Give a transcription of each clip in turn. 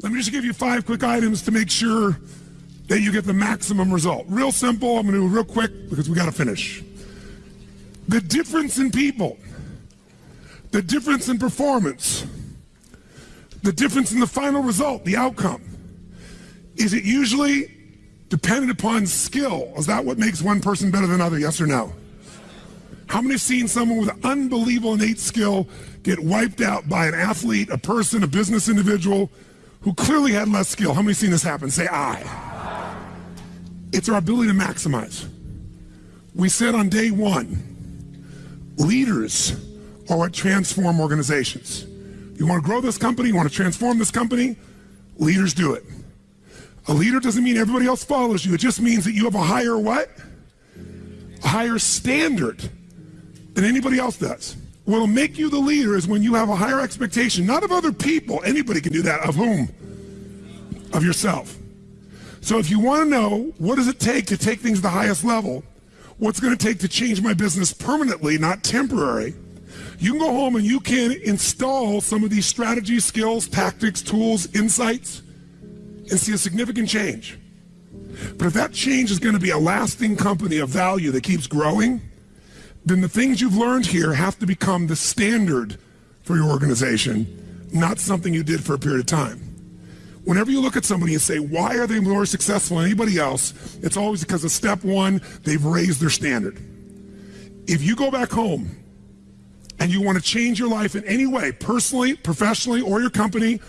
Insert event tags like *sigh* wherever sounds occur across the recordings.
Let me just give you five quick items to make sure that you get the maximum result. Real simple. I'm going to do it real quick because we got to finish. The difference in people, the difference in performance, the difference in the final result, the outcome, is it usually dependent upon skill? Is that what makes one person better than another? Yes or no? How many have seen someone with unbelievable innate skill get wiped out by an athlete, a person, a business individual who clearly had less skill? How many seen this happen? Say I. It's our ability to maximize. We said on day one, leaders are what transform organizations. You want to grow this company, you want to transform this company, leaders do it. A leader doesn't mean everybody else follows you. It just means that you have a higher what? A higher standard than anybody else does. What'll make you the leader is when you have a higher expectation, not of other people. Anybody can do that. Of whom? Of yourself. So if you want to know what does it take to take things to the highest level, what's going to take to change my business permanently, not temporary, you can go home and you can install some of these strategies, skills, tactics, tools, insights, and see a significant change. But if that change is going to be a lasting company of value that keeps growing, then the things you've learned here have to become the standard for your organization, not something you did for a period of time. Whenever you look at somebody and say, why are they more successful than anybody else? It's always because of step one, they've raised their standard. If you go back home and you want to change your life in any way, personally, professionally, or your company,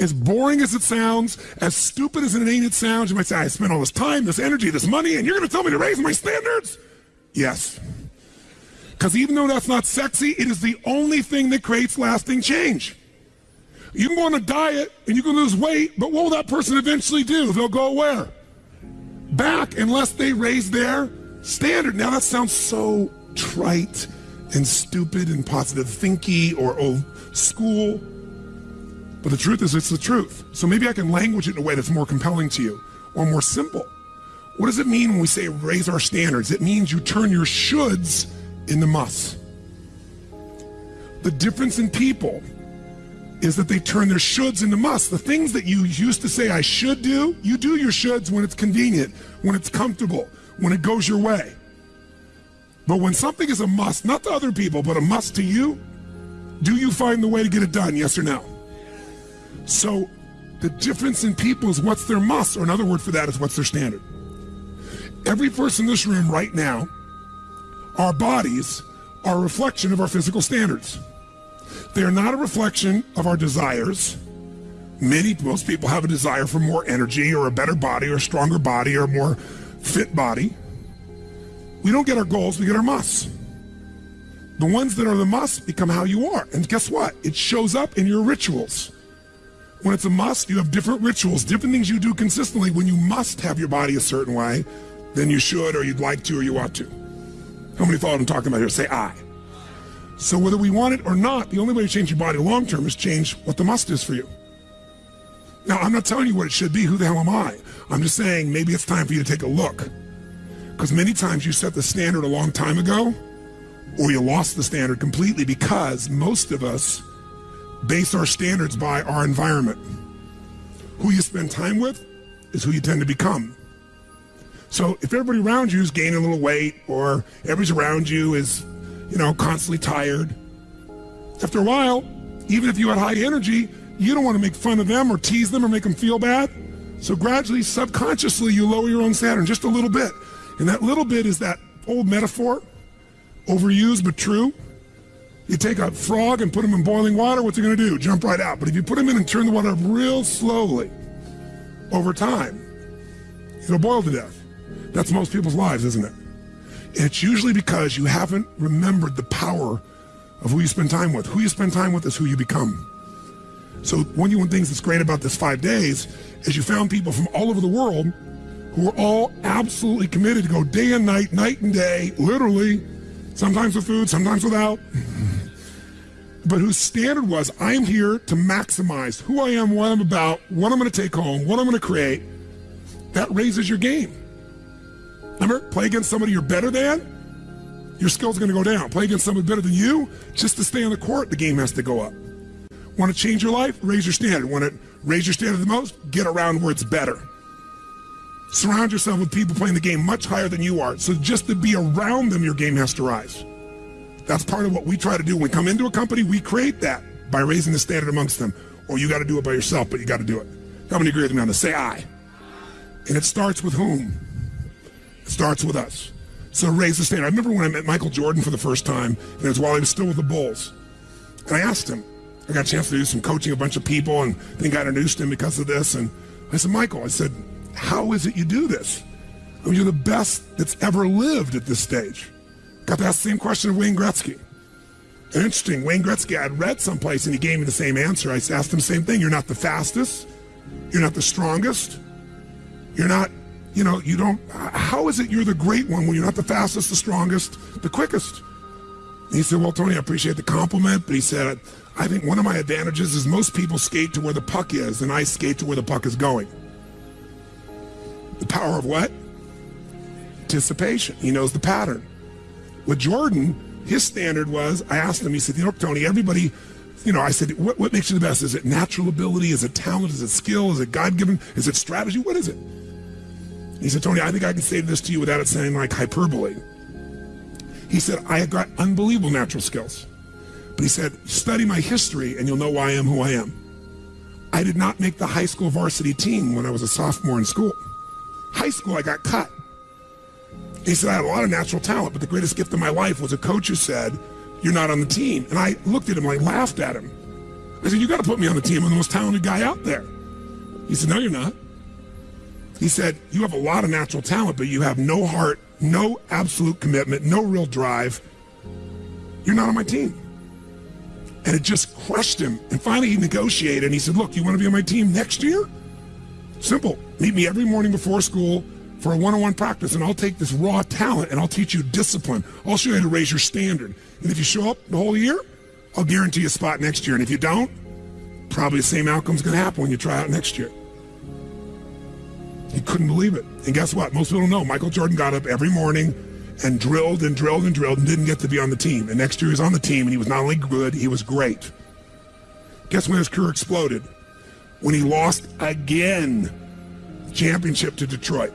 as boring as it sounds, as stupid as it ain't it sounds, you might say, I spent all this time, this energy, this money, and you're going to tell me to raise my standards? Yes. Because even though that's not sexy, it is the only thing that creates lasting change. You can go on a diet and you can lose weight, but what will that person eventually do? They'll go where? Back unless they raise their standard. Now that sounds so trite and stupid and positive thinky or old school. But the truth is, it's the truth. So maybe I can language it in a way that's more compelling to you or more simple. What does it mean when we say raise our standards? It means you turn your shoulds in the muss. The difference in people is that they turn their shoulds into musts. The things that you used to say I should do, you do your shoulds when it's convenient, when it's comfortable, when it goes your way. But when something is a must, not to other people, but a must to you, do you find the way to get it done, yes or no? So the difference in people is what's their must, or another word for that is what's their standard. Every person in this room right now our bodies are a reflection of our physical standards. They are not a reflection of our desires. Many, most people have a desire for more energy or a better body or a stronger body or a more fit body. We don't get our goals, we get our musts. The ones that are the must become how you are. And guess what? It shows up in your rituals. When it's a must, you have different rituals, different things you do consistently when you must have your body a certain way than you should or you'd like to or you ought to. How many what I'm talking about here? Say I. So whether we want it or not, the only way to change your body long term is change what the must is for you. Now, I'm not telling you what it should be. Who the hell am I? I'm just saying maybe it's time for you to take a look. Because many times you set the standard a long time ago, or you lost the standard completely because most of us base our standards by our environment. Who you spend time with is who you tend to become. So if everybody around you is gaining a little weight or everybody around you is, you know, constantly tired, after a while, even if you had high energy, you don't want to make fun of them or tease them or make them feel bad. So gradually, subconsciously, you lower your own standard just a little bit. And that little bit is that old metaphor, overused but true. You take a frog and put him in boiling water, what's he going to do? Jump right out. But if you put him in and turn the water up real slowly, over time, it'll boil to death. That's most people's lives, isn't it? It's usually because you haven't remembered the power of who you spend time with. Who you spend time with is who you become. So one of the things that's great about this five days is you found people from all over the world who are all absolutely committed to go day and night, night and day, literally, sometimes with food, sometimes without. *laughs* but whose standard was, I'm here to maximize who I am, what I'm about, what I'm going to take home, what I'm going to create. That raises your game. Remember, play against somebody you're better than, your skills going to go down. Play against somebody better than you, just to stay on the court, the game has to go up. Want to change your life? Raise your standard. Want to raise your standard the most? Get around where it's better. Surround yourself with people playing the game much higher than you are. So just to be around them, your game has to rise. That's part of what we try to do. When we come into a company, we create that by raising the standard amongst them. Or you got to do it by yourself, but you got to do it. How many agree with me on this? Say I. And it starts with whom? Starts with us. So raise the standard. I remember when I met Michael Jordan for the first time, and it was while he was still with the Bulls. And I asked him, I got a chance to do some coaching a bunch of people and then got introduced him because of this. And I said, Michael, I said, how is it you do this? I mean, you're the best that's ever lived at this stage. Got to ask the same question of Wayne Gretzky. And interesting, Wayne Gretzky, I'd read someplace and he gave me the same answer. I asked him the same thing. You're not the fastest. You're not the strongest. You're not, you know, you don't, how is it you're the great one when you're not the fastest, the strongest, the quickest? And he said, well, Tony, I appreciate the compliment, but he said, I think one of my advantages is most people skate to where the puck is and I skate to where the puck is going. The power of what? Anticipation. He knows the pattern. With Jordan, his standard was, I asked him, he said, you know, Tony, everybody, you know, I said, what, what makes you the best? Is it natural ability? Is it talent? Is it skill? Is it God-given? Is it strategy? What is it? He said, Tony, I think I can say this to you without it sounding like hyperbole. He said, I have got unbelievable natural skills. But he said, study my history and you'll know why I am who I am. I did not make the high school varsity team when I was a sophomore in school. High school, I got cut. He said, I had a lot of natural talent, but the greatest gift of my life was a coach who said, You're not on the team. And I looked at him, I laughed at him. I said, You got to put me on the team. I'm the most talented guy out there. He said, No, you're not. He said, You have a lot of natural talent, but you have no heart, no absolute commitment, no real drive. You're not on my team. And it just crushed him. And finally, he negotiated and he said, Look, you want to be on my team next year? Simple. Meet me every morning before school for a one-on-one practice, and I'll take this raw talent and I'll teach you discipline. I'll show you how to raise your standard. And if you show up the whole year, I'll guarantee you a spot next year. And if you don't, probably the same outcome's going to happen when you try out next year. He couldn't believe it. And guess what? Most people don't know. Michael Jordan got up every morning and drilled and drilled and drilled and didn't get to be on the team. And next year he was on the team and he was not only good, he was great. Guess when his career exploded? When he lost again championship to Detroit.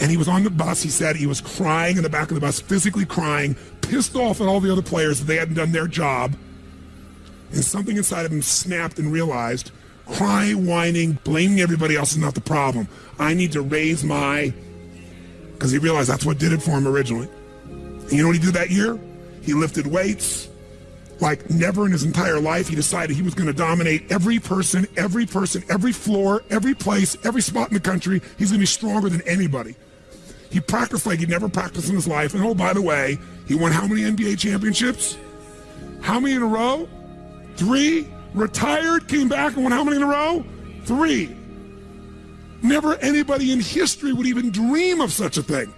And he was on the bus. He said he was crying in the back of the bus, physically crying, pissed off at all the other players that they hadn't done their job. And something inside of him snapped and realized crying, whining, blaming everybody else is not the problem. I need to raise my, because he realized that's what did it for him originally. And you know what he did that year? He lifted weights like never in his entire life. He decided he was going to dominate every person, every person, every floor, every place, every spot in the country. He's going to be stronger than anybody. He practiced like he'd never practiced in his life. And oh, by the way, he won how many NBA championships? How many in a row? Three. Retired, came back and won how many in a row? Three. Never anybody in history would even dream of such a thing,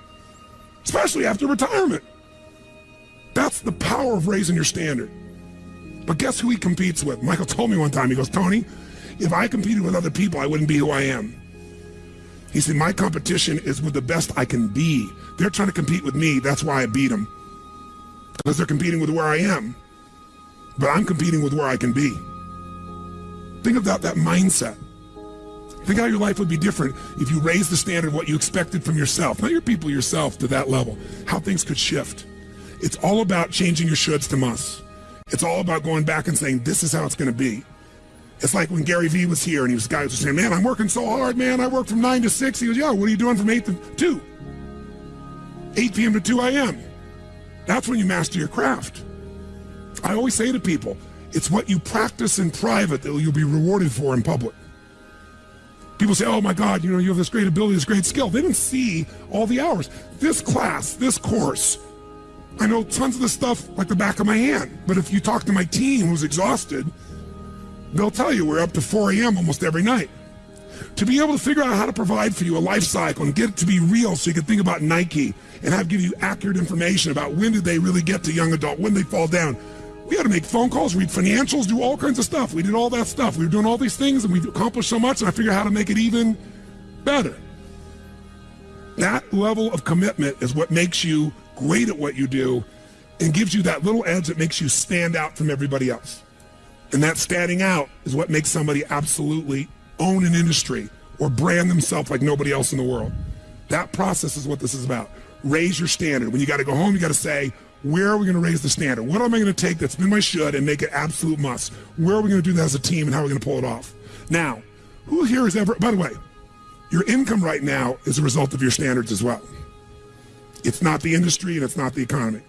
especially after retirement. That's the power of raising your standard. But guess who he competes with? Michael told me one time, he goes, Tony, if I competed with other people, I wouldn't be who I am. He said, my competition is with the best I can be. They're trying to compete with me. That's why I beat them. Because they're competing with where I am. But I'm competing with where I can be. Think about that mindset. Think how your life would be different if you raised the standard of what you expected from yourself, not your people, yourself, to that level. How things could shift. It's all about changing your shoulds to musts. It's all about going back and saying, this is how it's going to be. It's like when Gary Vee was here and he was guys were saying, man, I'm working so hard, man. I work from 9 to 6. He goes, yeah, what are you doing from 8 to 2? 8 p.m. to 2 a.m. That's when you master your craft. I always say to people, it's what you practice in private that you'll be rewarded for in public. People say, oh my God, you know, you have this great ability, this great skill. They didn't see all the hours. This class, this course, I know tons of the stuff like the back of my hand. But if you talk to my team who's exhausted, they'll tell you we're up to 4 a.m. almost every night. To be able to figure out how to provide for you a life cycle and get it to be real so you can think about Nike and have give you accurate information about when did they really get to young adult, when they fall down. We had to make phone calls, read financials, do all kinds of stuff. We did all that stuff. We were doing all these things and we've accomplished so much and I figured out how to make it even better. That level of commitment is what makes you great at what you do and gives you that little edge that makes you stand out from everybody else. And that standing out is what makes somebody absolutely own an industry or brand themselves like nobody else in the world. That process is what this is about. Raise your standard. When you got to go home, you got to say, where are we going to raise the standard? What am I going to take that's been my should and make it absolute must? Where are we going to do that as a team and how are we going to pull it off? Now, who here has ever, by the way, your income right now is a result of your standards as well. It's not the industry and it's not the economy.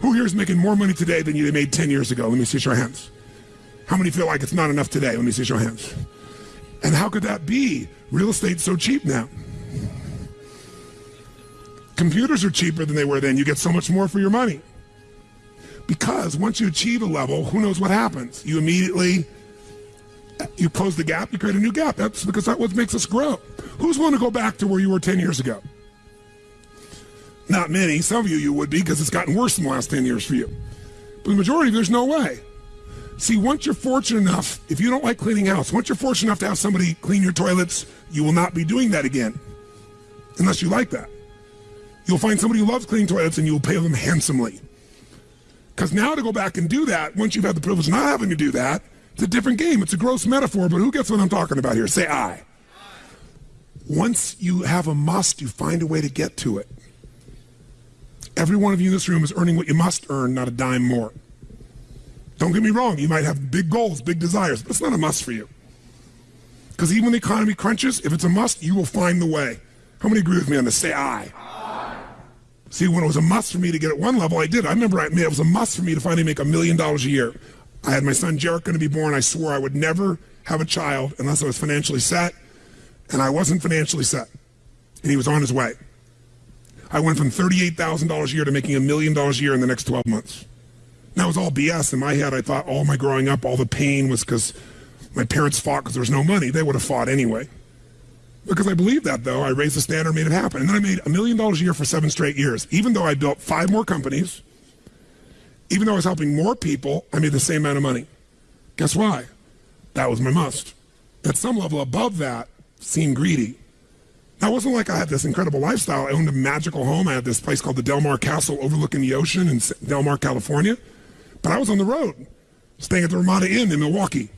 Who here is making more money today than you made 10 years ago? Let me see your hands. How many feel like it's not enough today? Let me see your hands. And how could that be? Real estate's so cheap now. Computers are cheaper than they were then. You get so much more for your money. Because once you achieve a level, who knows what happens? You immediately you close the gap, you create a new gap. That's because that's what makes us grow. Who's willing to go back to where you were 10 years ago? Not many. Some of you, you would be because it's gotten worse in the last 10 years for you. But the majority, there's no way. See, once you're fortunate enough, if you don't like cleaning house, once you're fortunate enough to have somebody clean your toilets, you will not be doing that again. Unless you like that. You'll find somebody who loves cleaning toilets and you'll pay them handsomely. Because now to go back and do that, once you've had the privilege of not having to do that, it's a different game. It's a gross metaphor, but who gets what I'm talking about here? Say I. Once you have a must, you find a way to get to it. Every one of you in this room is earning what you must earn, not a dime more. Don't get me wrong, you might have big goals, big desires, but it's not a must for you. Because even when the economy crunches, if it's a must, you will find the way. How many agree with me on this? Say I. See, when it was a must for me to get at one level, I did. I remember I, it was a must for me to finally make a million dollars a year. I had my son Jairek going to be born. I swore I would never have a child unless I was financially set, and I wasn't financially set. And he was on his way. I went from $38,000 a year to making a million dollars a year in the next 12 months. That was all BS. In my head, I thought all my growing up, all the pain was because my parents fought because there was no money. They would have fought anyway. Because I believed that, though, I raised the standard, and made it happen. And then I made a million dollars a year for seven straight years. Even though I built five more companies, even though I was helping more people, I made the same amount of money. Guess why? That was my must. At some level above that, seemed greedy. Now, it wasn't like I had this incredible lifestyle. I owned a magical home. I had this place called the Del Mar Castle overlooking the ocean in Del Mar, California. But I was on the road, staying at the Ramada Inn in Milwaukee.